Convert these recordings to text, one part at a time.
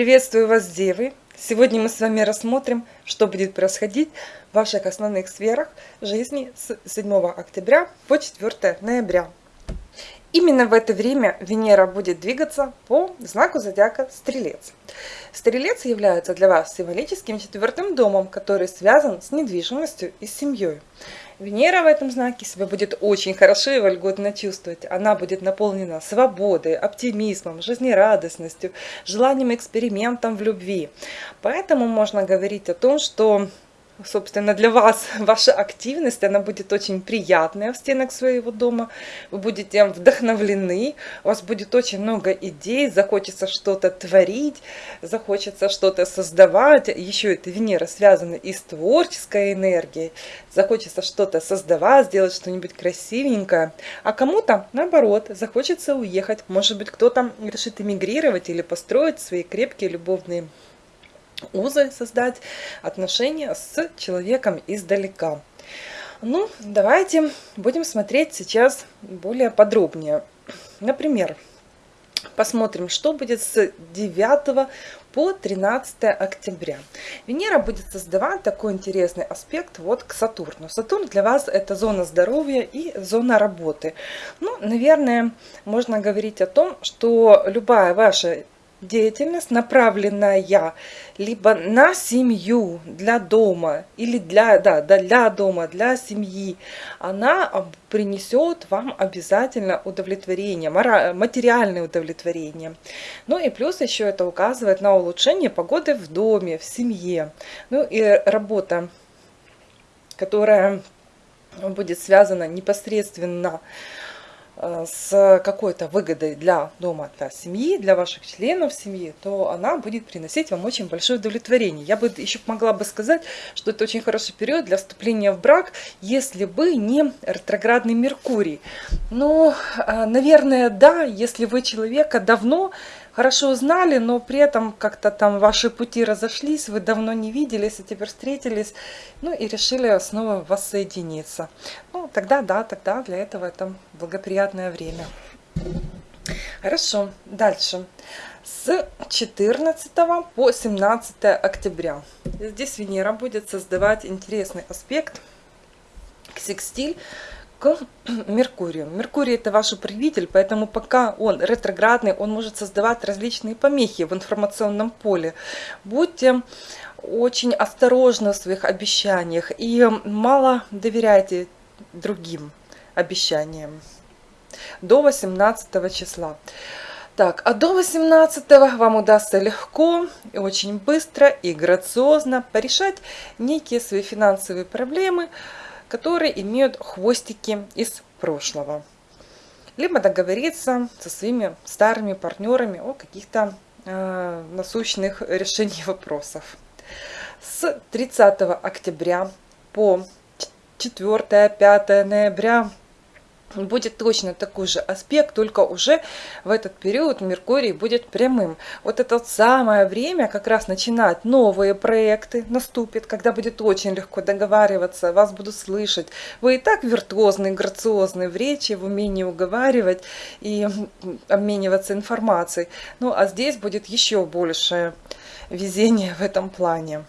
Приветствую вас, Девы! Сегодня мы с вами рассмотрим, что будет происходить в ваших основных сферах жизни с 7 октября по 4 ноября. Именно в это время Венера будет двигаться по знаку зодиака Стрелец. Стрелец является для вас символическим четвертым домом, который связан с недвижимостью и семьей. Венера в этом знаке себя будет очень хорошо и вольготно чувствовать. Она будет наполнена свободой, оптимизмом, жизнерадостностью, желанием экспериментом в любви. Поэтому можно говорить о том, что собственно, для вас ваша активность, она будет очень приятная в стенах своего дома. Вы будете вдохновлены, у вас будет очень много идей, захочется что-то творить, захочется что-то создавать. Еще это Венера связана и с творческой энергией. Захочется что-то создавать, сделать что-нибудь красивенькое. А кому-то, наоборот, захочется уехать. Может быть, кто-то решит эмигрировать или построить свои крепкие любовные узы создать, отношения с человеком издалека. Ну, давайте будем смотреть сейчас более подробнее. Например, посмотрим, что будет с 9 по 13 октября. Венера будет создавать такой интересный аспект вот к Сатурну. Сатурн для вас это зона здоровья и зона работы. Ну, наверное, можно говорить о том, что любая ваша деятельность, направленная либо на семью, для дома, или для, да, для дома, для семьи, она принесет вам обязательно удовлетворение, материальное удовлетворение. Ну и плюс еще это указывает на улучшение погоды в доме, в семье. Ну и работа, которая будет связана непосредственно Э, с какой-то выгодой для дома, для семьи, для ваших членов семьи, то она будет приносить вам очень большое удовлетворение. Я бы еще могла бы сказать, что это очень хороший период для вступления в брак, если бы не ретроградный Меркурий. Но, э, наверное, да, если вы человека давно хорошо знали, но при этом как-то там ваши пути разошлись, вы давно не виделись, и теперь встретились, ну и решили снова воссоединиться. Ну, тогда да, тогда для этого это благоприятное время. Хорошо, дальше. С 14 по 17 октября. Здесь Венера будет создавать интересный аспект к секстиль к Меркурию. Меркурий это ваш управитель, поэтому пока он ретроградный, он может создавать различные помехи в информационном поле. Будьте очень осторожны в своих обещаниях и мало доверяйте другим обещаниям до 18 числа. Так, а до 18 вам удастся легко и очень быстро и грациозно порешать некие свои финансовые проблемы, которые имеют хвостики из прошлого. Либо договориться со своими старыми партнерами о каких-то э, насущных решениях вопросов. С 30 октября по 4-5 ноября будет точно такой же аспект, только уже в этот период Меркурий будет прямым. Вот это самое время как раз начинать новые проекты наступит, когда будет очень легко договариваться, вас будут слышать. Вы и так виртуозный, грациозный в речи, в умении уговаривать и обмениваться информацией. Ну а здесь будет еще больше везения в этом плане.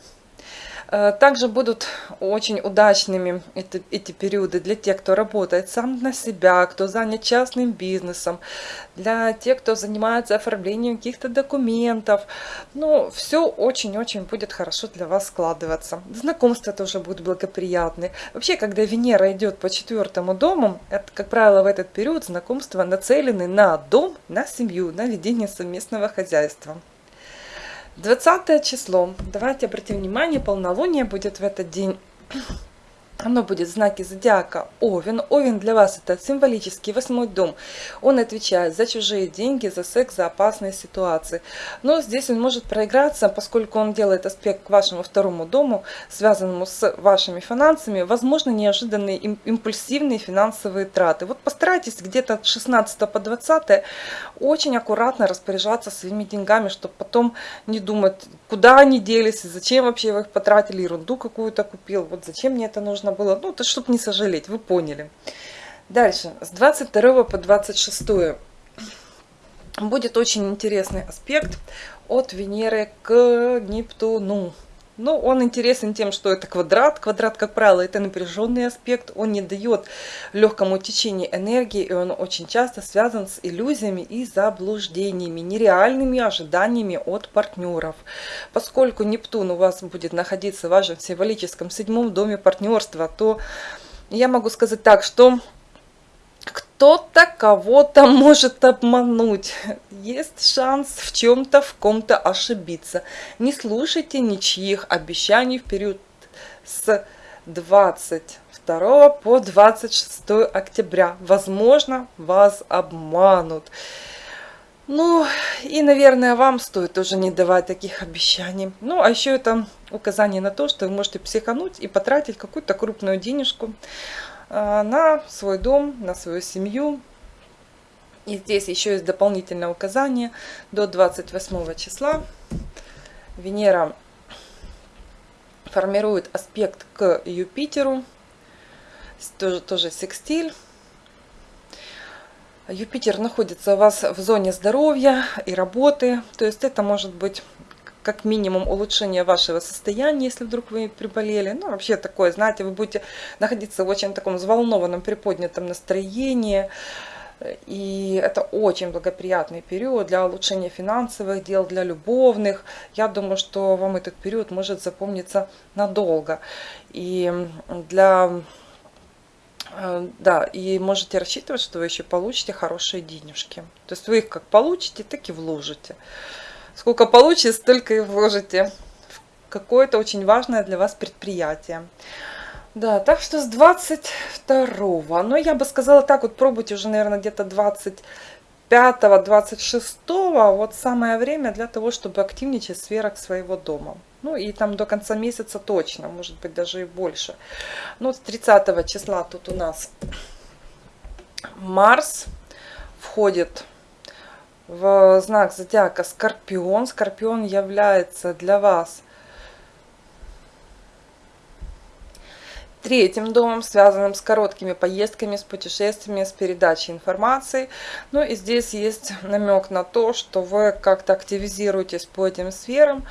Э, также будут очень удачными эти, эти периоды для тех, кто работает сам на себя, кто занят частным бизнесом, для тех, кто занимается оформлением каких-то документов. Ну, все очень-очень будет хорошо для вас складываться. Знакомства тоже будут благоприятны. Вообще, когда Венера идет по четвертому дому, это, как правило, в этот период знакомства нацелены на дом, на семью, на ведение совместного хозяйства. 20 число. Давайте обратим внимание, полнолуние будет в этот день. Оно будет в знаке зодиака Овен. Овен для вас это символический восьмой дом. Он отвечает за чужие деньги, за секс, за опасные ситуации. Но здесь он может проиграться, поскольку он делает аспект к вашему второму дому, связанному с вашими финансами. Возможно, неожиданные импульсивные финансовые траты. Вот постарайтесь где-то с 16 по 20 очень аккуратно распоряжаться своими деньгами, чтобы потом не думать, куда они делись, зачем вообще вы их потратили, ерунду какую-то купил, вот зачем мне это нужно было, ну, то чтобы не сожалеть, вы поняли. Дальше, с 22 по 26 будет очень интересный аспект от Венеры к Нептуну. Ну, он интересен тем, что это квадрат. Квадрат, как правило, это напряженный аспект. Он не дает легкому течению энергии, и он очень часто связан с иллюзиями и заблуждениями, нереальными ожиданиями от партнеров. Поскольку Нептун у вас будет находиться в вашем символическом седьмом доме партнерства, то я могу сказать так, что кто-то кого-то может обмануть. Есть шанс в чем-то, в ком-то ошибиться. Не слушайте ничьих обещаний в период с 22 по 26 октября. Возможно, вас обманут. Ну, и, наверное, вам стоит тоже не давать таких обещаний. Ну, а еще это указание на то, что вы можете психануть и потратить какую-то крупную денежку на свой дом, на свою семью. И здесь еще есть дополнительное указание до 28 числа. Венера формирует аспект к Юпитеру, тоже, тоже секстиль. Юпитер находится у вас в зоне здоровья и работы, то есть это может быть как минимум улучшение вашего состояния, если вдруг вы приболели. Ну, вообще такое, знаете, вы будете находиться в очень таком взволнованном, приподнятом настроении. И это очень благоприятный период для улучшения финансовых дел, для любовных. Я думаю, что вам этот период может запомниться надолго. И для э, да, и можете рассчитывать, что вы еще получите хорошие денежки. То есть вы их как получите, так и вложите. Сколько получите, столько и вложите в какое-то очень важное для вас предприятие. Да, так что с 22 но я бы сказала так, вот пробуйте уже, наверное, где-то 25-26, вот самое время для того, чтобы активничать в своего дома. Ну и там до конца месяца точно, может быть даже и больше. Ну, с 30 числа тут у нас Марс входит в знак зодиака Скорпион. Скорпион является для вас третьим домом, связанным с короткими поездками, с путешествиями, с передачей информации. Ну и здесь есть намек на то, что вы как-то активизируетесь по этим сферам,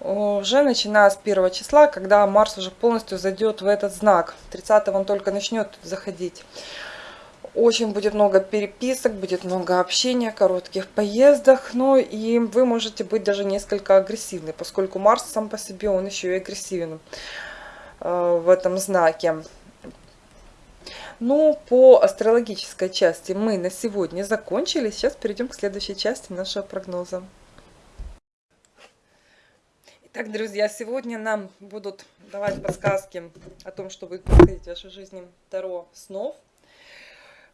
уже начиная с первого числа, когда Марс уже полностью зайдет в этот знак. 30 он только начнет заходить. Очень будет много переписок, будет много общения, коротких поездах. Ну и вы можете быть даже несколько агрессивны, поскольку Марс сам по себе, он еще и агрессивен э, в этом знаке. Ну, по астрологической части мы на сегодня закончили. Сейчас перейдем к следующей части нашего прогноза. Итак, друзья, сегодня нам будут давать подсказки о том, что будет происходить в вашей жизни Таро снов.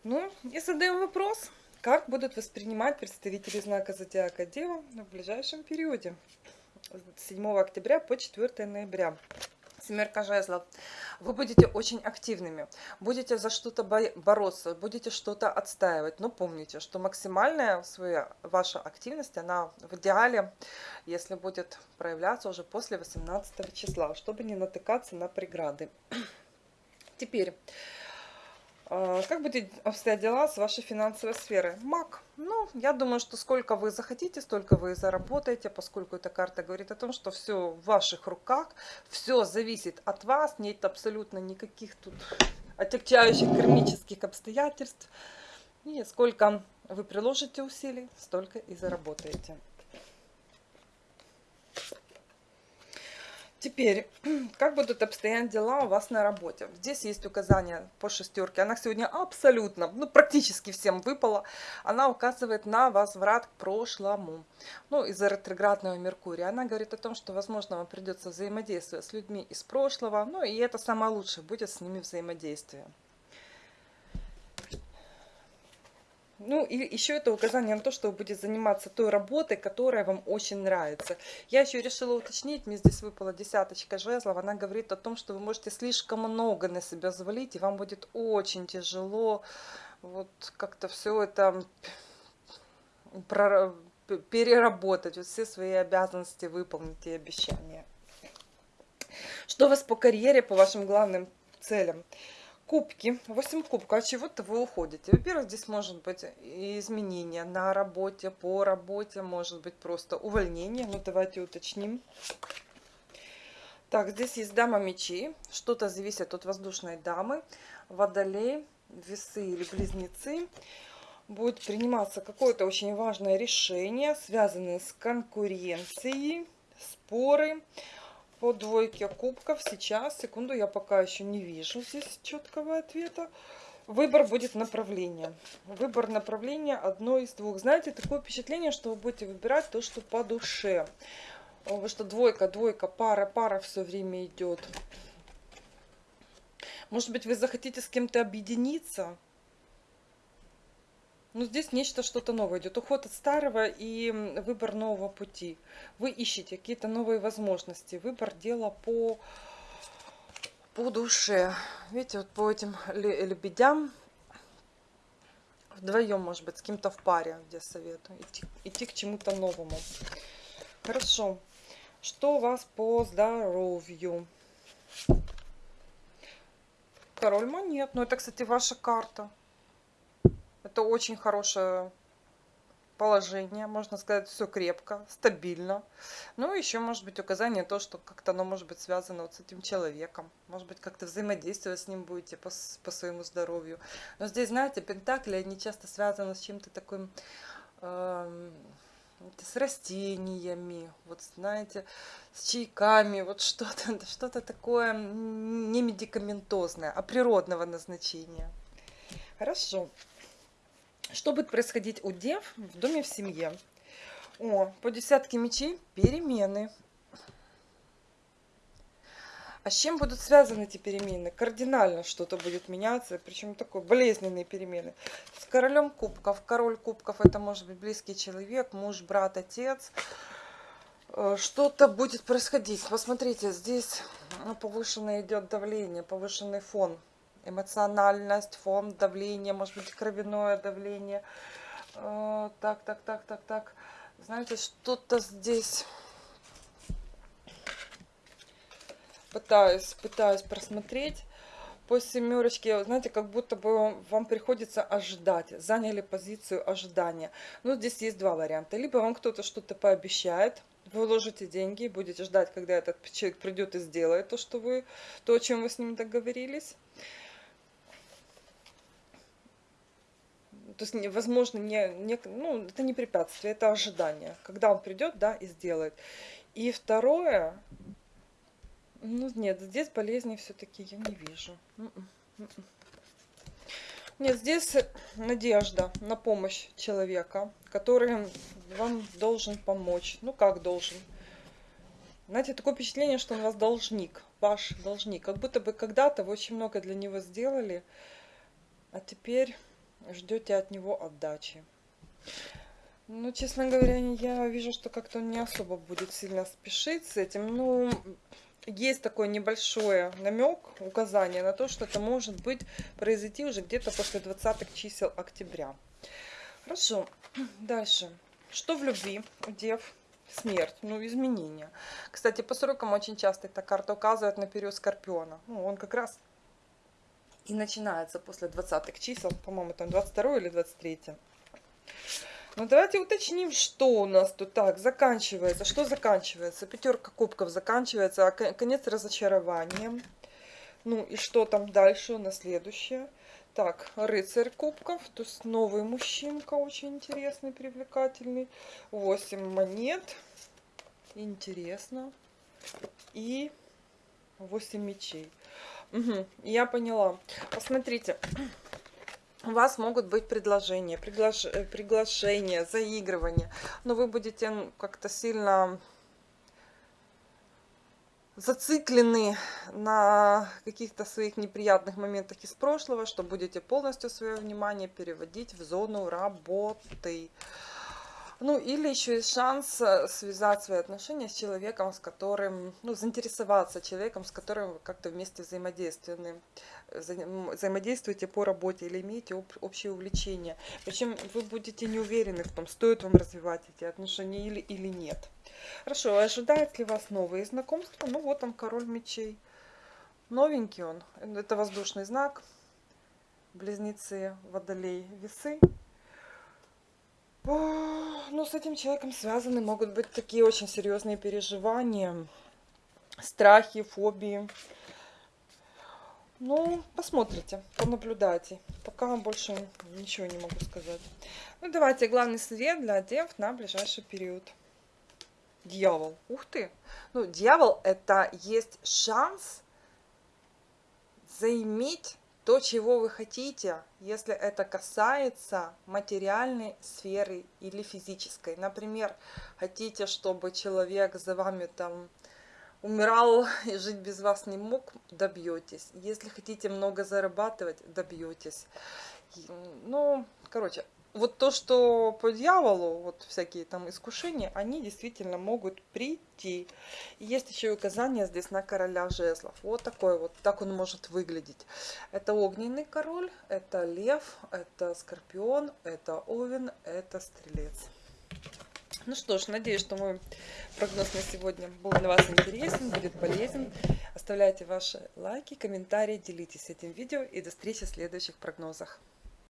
Ну, и задаем вопрос, как будут воспринимать представители знака Зодиака Дева в ближайшем периоде с 7 октября по 4 ноября. Семерка жезлов. Вы будете очень активными, будете за что-то бороться, будете что-то отстаивать. Но помните, что максимальная своя, ваша активность, она в идеале, если будет проявляться уже после 18 числа, чтобы не натыкаться на преграды. Теперь как будет обстоять дела с вашей финансовой сферой? Маг. Ну, я думаю, что сколько вы захотите, столько вы заработаете, поскольку эта карта говорит о том, что все в ваших руках, все зависит от вас, нет абсолютно никаких тут отягчающих кармических обстоятельств. И сколько вы приложите усилий, столько и заработаете. Теперь, как будут обстоять дела у вас на работе? Здесь есть указание по шестерке. Она сегодня абсолютно, ну практически всем выпала. Она указывает на возврат к прошлому. Ну, из-за ретроградного Меркурия. Она говорит о том, что, возможно, вам придется взаимодействовать с людьми из прошлого. Ну, и это самое лучшее, будет с ними взаимодействие. Ну, и еще это указание на то, что вы будете заниматься той работой, которая вам очень нравится. Я еще решила уточнить, мне здесь выпала десяточка жезлов, она говорит о том, что вы можете слишком много на себя завалить, и вам будет очень тяжело вот как-то все это переработать, вот все свои обязанности выполнить и обещания. Что у вас по карьере, по вашим главным целям? Кубки, 8 кубков, от чего-то вы уходите. Во-первых, здесь может быть изменения на работе, по работе, может быть просто увольнение. Ну, давайте уточним. Так, здесь есть дама мечей. Что-то зависит от воздушной дамы. Водолей, весы или близнецы. Будет приниматься какое-то очень важное решение, связанное с конкуренцией, споры по двойке кубков сейчас, секунду, я пока еще не вижу здесь четкого ответа. Выбор будет направления. Выбор направления одно из двух. Знаете, такое впечатление, что вы будете выбирать то, что по душе. Вы что двойка, двойка, пара, пара все время идет. Может быть, вы захотите с кем-то объединиться? Ну, здесь нечто, что-то новое идет. Уход от старого и выбор нового пути. Вы ищете какие-то новые возможности. Выбор дела по, по душе. Видите, вот по этим лебедям вдвоем, может быть, с кем-то в паре, где советую. Идти, идти к чему-то новому. Хорошо. Что у вас по здоровью? Король монет. Ну, это, кстати, ваша карта. Это очень хорошее положение, можно сказать, все крепко, стабильно. Ну, еще может быть указание то, что как-то оно может быть связано вот с этим человеком. Может быть, как-то взаимодействовать с ним будете по, по своему здоровью. Но здесь, знаете, пентакли, они часто связаны с чем-то таким... Э, с растениями, вот знаете, с чайками, вот что-то что, -то, такое не медикаментозное, а природного назначения. Хорошо. Что будет происходить у дев в доме в семье? О, по десятке мечей перемены. А с чем будут связаны эти перемены? Кардинально что-то будет меняться, причем такой болезненные перемены. С королем кубков. Король кубков это может быть близкий человек, муж, брат, отец. Э, что-то будет происходить. Посмотрите, здесь повышенное идет давление, повышенный фон эмоциональность, фон, давление, может быть, кровяное давление. Э, так, так, так, так, так. Знаете, что-то здесь пытаюсь, пытаюсь просмотреть по семерочке, знаете, как будто бы вам приходится ожидать, заняли позицию ожидания. Ну, здесь есть два варианта. Либо вам кто-то что-то пообещает, вы вложите деньги, будете ждать, когда этот человек придет и сделает то, что вы, то, о чем вы с ним договорились. То есть, возможно, не, не, ну, это не препятствие, это ожидание, когда он придет, да, и сделает. И второе, ну, нет, здесь болезни все-таки я не вижу. М-м, м-м. Нет, здесь надежда на помощь человека, который вам должен помочь. Ну, как должен? Знаете, такое впечатление, что он вас должник, ваш должник. Как будто бы когда-то вы очень много для него сделали, а теперь ждете от него отдачи. Ну, честно говоря, я вижу, что как-то он не особо будет сильно спешить с этим. Ну, есть такой небольшой намек, указание на то, что это может быть произойти уже где-то после 20 чисел октября. Хорошо, дальше. Что в любви дев? Смерть, ну, изменения. Кстати, по срокам очень часто эта карта указывает на период Скорпиона. Ну, он как раз и начинается после 20 чисел, по-моему, там 22 или 23. Ну, давайте уточним, что у нас тут так заканчивается. Что заканчивается? Пятерка кубков заканчивается, а конец разочарованием. Ну, и что там дальше у нас следующее? Так, рыцарь кубков, то есть новый мужчинка, очень интересный, привлекательный. 8 монет, интересно. И 8 мечей. Угу, я поняла. Посмотрите. У вас могут быть предложения, приглаш... Э, приглашения, заигрывания, но вы будете как-то сильно зациклены на каких-то своих неприятных моментах из прошлого, что будете полностью свое внимание переводить в зону работы. Ну, или еще есть шанс э, связать свои отношения с человеком, с которым, ну, заинтересоваться человеком, с которым вы как-то вместе взаимодействуете, взаимодействуете по работе или имеете об, общее увлечение. Причем вы будете не уверены в том, стоит вам развивать эти отношения или, или нет. Хорошо, ожидает ли вас новые знакомства? Ну, вот он, король мечей. новенький он. Это воздушный знак. Близнецы, водолей, весы. Ну, с этим человеком связаны могут быть такие очень серьезные переживания, страхи, фобии. Ну, посмотрите, понаблюдайте. Пока больше ничего не могу сказать. Ну, давайте главный совет для дев на ближайший период. Дьявол. Ух ты! Ну, дьявол это есть шанс заиметь то, чего вы хотите, если это касается материальной сферы или физической. Например, хотите, чтобы человек за вами там умирал и жить без вас не мог, добьетесь. Если хотите много зарабатывать, добьетесь. Ну, короче, вот то, что по дьяволу, вот всякие там искушения, они действительно могут прийти. И есть еще и указание здесь на короля жезлов. Вот такой вот, так он может выглядеть. Это огненный король, это лев, это скорпион, это овен, это стрелец. Ну что ж, надеюсь, что мой прогноз на сегодня был для вас интересен, будет полезен. Оставляйте ваши лайки, комментарии, делитесь этим видео и до встречи в следующих прогнозах.